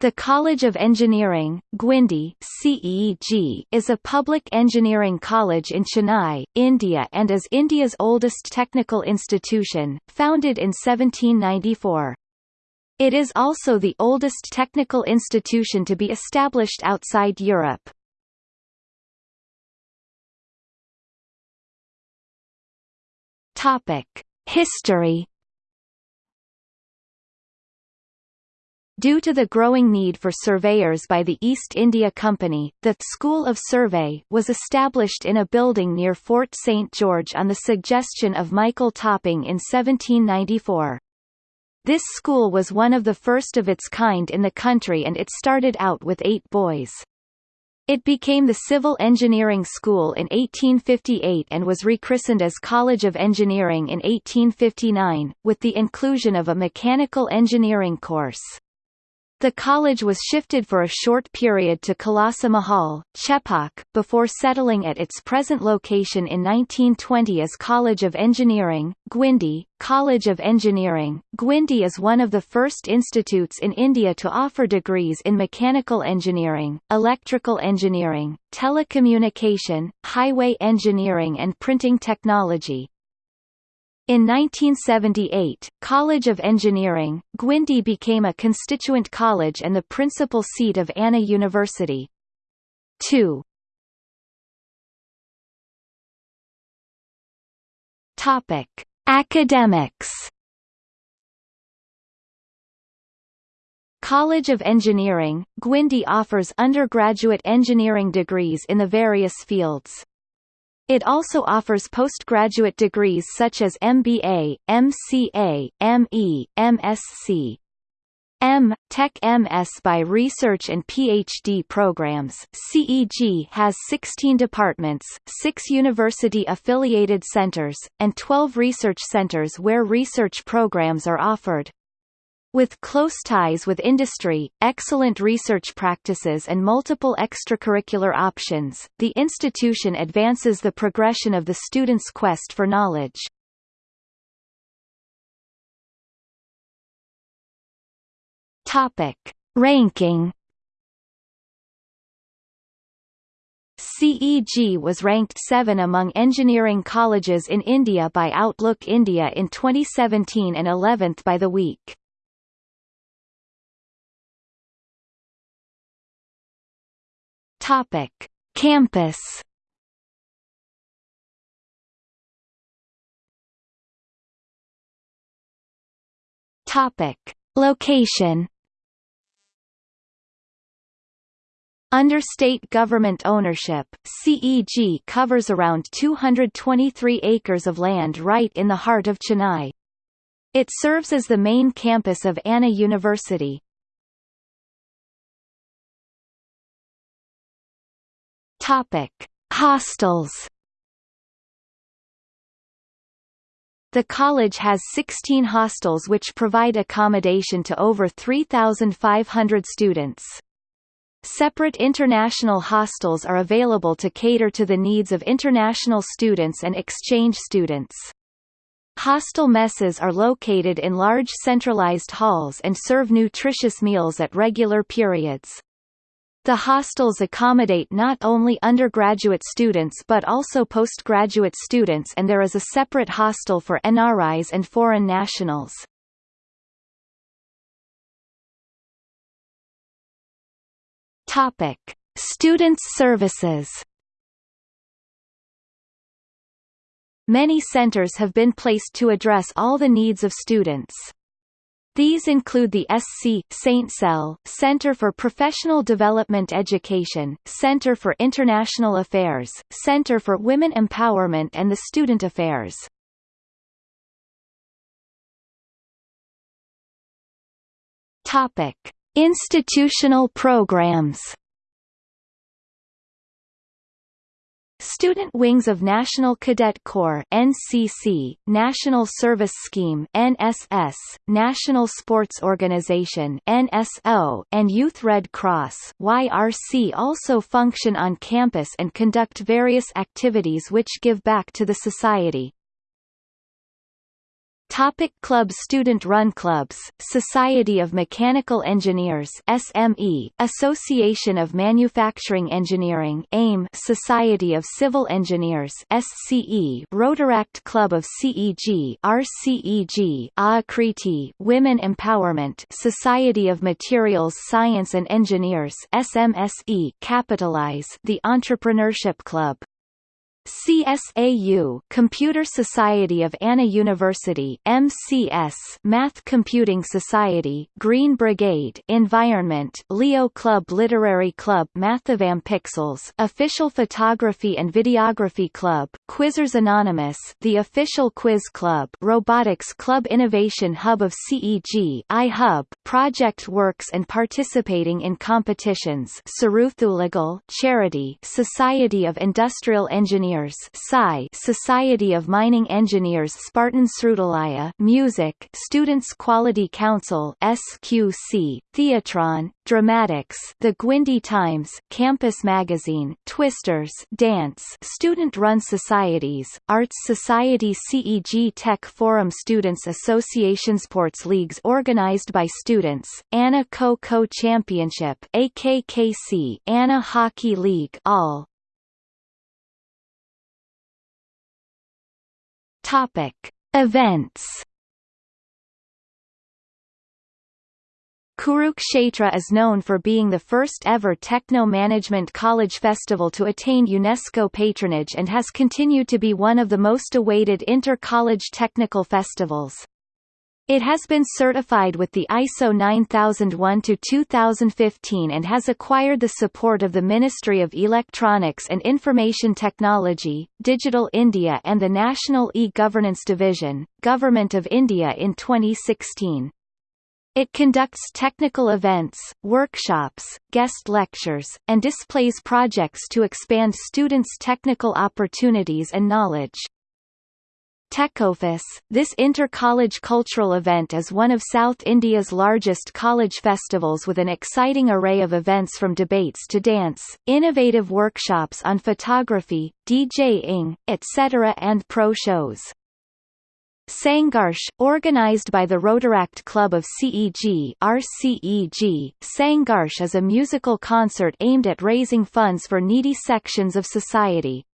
The College of Engineering, Guindy CEG, is a public engineering college in Chennai, India and is India's oldest technical institution, founded in 1794. It is also the oldest technical institution to be established outside Europe. History Due to the growing need for surveyors by the East India Company, the School of Survey was established in a building near Fort St. George on the suggestion of Michael Topping in 1794. This school was one of the first of its kind in the country and it started out with eight boys. It became the Civil Engineering School in 1858 and was rechristened as College of Engineering in 1859, with the inclusion of a mechanical engineering course. The college was shifted for a short period to Kalasa Mahal, Chepauk, before settling at its present location in 1920 as College of Engineering, Guindy. College of Engineering, Guindy is one of the first institutes in India to offer degrees in mechanical engineering, electrical engineering, telecommunication, highway engineering and printing technology, in 1978, College of Engineering, Guindy became a constituent college and the principal seat of Anna University. 2. Topic: Academics. College of Engineering, Guindy offers undergraduate engineering degrees in the various fields. It also offers postgraduate degrees such as MBA, MCA, ME, MSc. M. Tech MS by Research and PhD programs CEG has 16 departments, 6 university-affiliated centers, and 12 research centers where research programs are offered. With close ties with industry, excellent research practices and multiple extracurricular options, the institution advances the progression of the student's quest for knowledge. Topic. Ranking CEG was ranked 7 among engineering colleges in India by Outlook India in 2017 and 11th by The Week. Topic: Campus. Topic: Location. Under state government ownership, CEG covers around 223 acres of land right in the heart of Chennai. It serves as the main campus of Anna University. Topic: Hostels. The college has 16 hostels which provide accommodation to over 3,500 students. Separate international hostels are available to cater to the needs of international students and exchange students. Hostel messes are located in large centralized halls and serve nutritious meals at regular periods. The hostels accommodate not only undergraduate students but also postgraduate students and there is a separate hostel for NRIs and foreign nationals. Topic: Students services Many centers have been placed to address all the needs of students. These include the SC Saint Cell, Center for Professional Development Education, Center for International Affairs, Center for Women Empowerment and the Student Affairs. Topic: Institutional programs. Student wings of National Cadet Corps NCC, National Service Scheme NSS, National Sports Organization NSO, and Youth Red Cross YRC also function on campus and conduct various activities which give back to the society. Topic club Student-run clubs, Society of Mechanical Engineers SME, Association of Manufacturing Engineering AIM, Society of Civil Engineers SCE, Rotaract Club of CEG RCEG, Aakriti, Women Empowerment Society of Materials Science and Engineers SMSE, Capitalize, the Entrepreneurship Club CSAU Computer Society of Anna University MCS Math Computing Society Green Brigade Environment Leo Club Literary Club Mathavam Pixels Official Photography and Videography Club Quizzers Anonymous The Official Quiz Club Robotics Club Innovation Hub of CEG iHub Project Works and participating in competitions Saruthulegal Charity Society of Industrial Engineers Engineers Society of Mining Engineers Spartan Srudalaya Music Students Quality Council SQC Theatron Dramatics The Guindy Times Campus Magazine Twisters Dance Student-run societies Arts Society CEG Tech Forum Students Association Sports leagues organized by students Anna Kho-Kho Championship AKKC Anna Hockey League all Topic: Events. Kurukshetra is known for being the first ever techno-management college festival to attain UNESCO patronage and has continued to be one of the most awaited inter-college technical festivals. It has been certified with the ISO 9001-2015 and has acquired the support of the Ministry of Electronics and Information Technology, Digital India and the National E-Governance Division, Government of India in 2016. It conducts technical events, workshops, guest lectures, and displays projects to expand students' technical opportunities and knowledge. Techofes, this inter-college cultural event is one of South India's largest college festivals with an exciting array of events from debates to dance, innovative workshops on photography, DJing, etc. and pro shows. Sangharsh, organized by the Rotaract Club of CEG RCEG, Sangharsh is a musical concert aimed at raising funds for needy sections of society.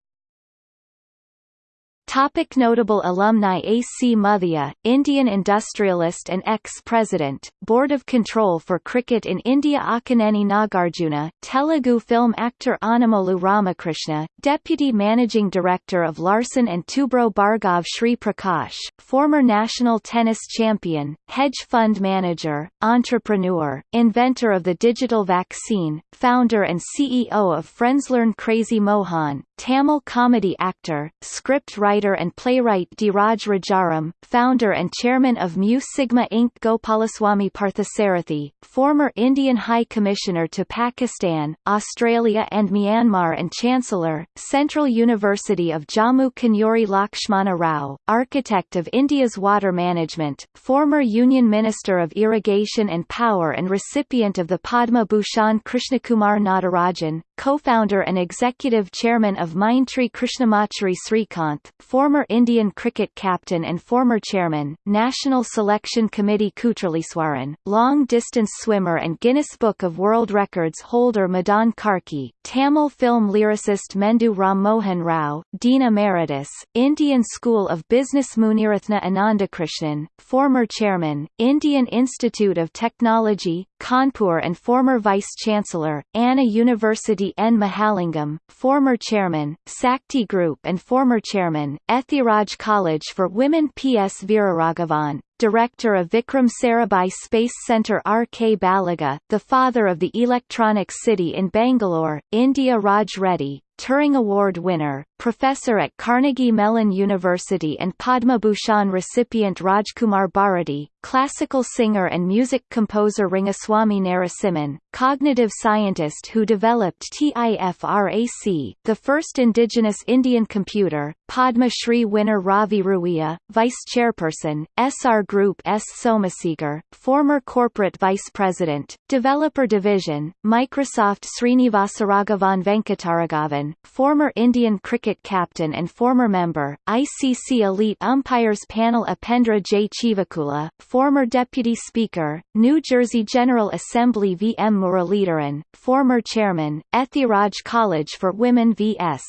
Topic notable alumni A. C. Muthiah, Indian industrialist and ex-president, Board of Control for Cricket in India Akkineni Nagarjuna, Telugu film actor Annamolu Ramakrishna, Deputy Managing Director of Larsen & Toubro Bhargav Sri Prakash, former national tennis champion, hedge fund manager, entrepreneur, inventor of the digital vaccine, founder and CEO of FriendsLearn Crazy Mohan, Tamil comedy actor, script writer and playwright Dhiraj Rajaram, founder and chairman of Mu Sigma Inc. Gopalaswamy Parthasarathi, former Indian High Commissioner to Pakistan, Australia and Myanmar and Chancellor, Central University of Jammu Kanuri Lakshmana Rao, architect of India's water management, former Union Minister of Irrigation and Power and recipient of the Padma Bhushan Krishnakumar Natarajan, co-founder and executive chairman of Mindtree Krishnamachari Srikanth, former Indian cricket captain and former chairman, National Selection Committee Kutraliswaran, long-distance swimmer and Guinness Book of World Records holder Madhan Karky, Tamil film lyricist Mendu Ram Mohan Rao, Dean Emeritus, Indian School of Business Muniratna Anandakrishnan, former chairman, Indian Institute of Technology, Kanpur and former Vice-Chancellor, Anna University N. Mahalingam, former chairman, Sakti Group and former chairman, Ethiraj College for Women P. S. Veeraraghavan, director of Vikram Sarabhai Space Centre R. K. Baliga, the father of the Electronic City in Bangalore, India Raj Reddy, Turing Award winner, professor at Carnegie Mellon University and Padma Bhushan recipient Rajkumar Bharati, classical singer and music composer Rangaswamy Narasimhan, cognitive scientist who developed TIFRAC, the first indigenous Indian computer, Padma Shri winner Ravi Ruia, vice chairperson, Essar Group S. Somasegar, former corporate vice president, developer division, Microsoft Srinivasaraghavan Venkataraghavan Former Indian cricket captain and former member, ICC Elite Umpires Panel Upendra J. Chivukula, former Deputy Speaker, New Jersey General Assembly V. M. Muralidharan, former Chairman, Ethiraj College for Women V.S.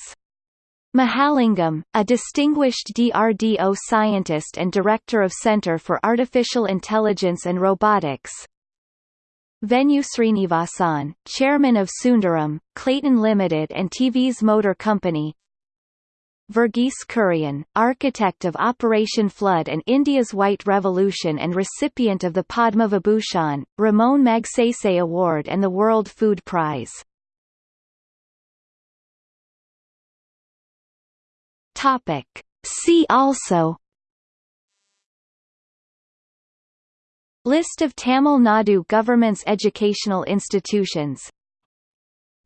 Mahalingam, a distinguished DRDO scientist and director of Center for Artificial Intelligence and Robotics, Venu Srinivasan, chairman of Sundaram, Clayton Limited and TVS Motor Company Verghese Kurian, architect of Operation Flood and India's White Revolution and recipient of the Padma Vibhushan, Ramon Magsaysay Award and the World Food Prize Topic. See also List of Tamil Nadu government's educational institutions.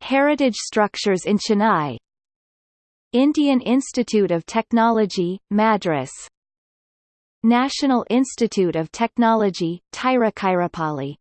Heritage structures in Chennai. Indian Institute of Technology, Madras. National Institute of Technology, Tiruchirappalli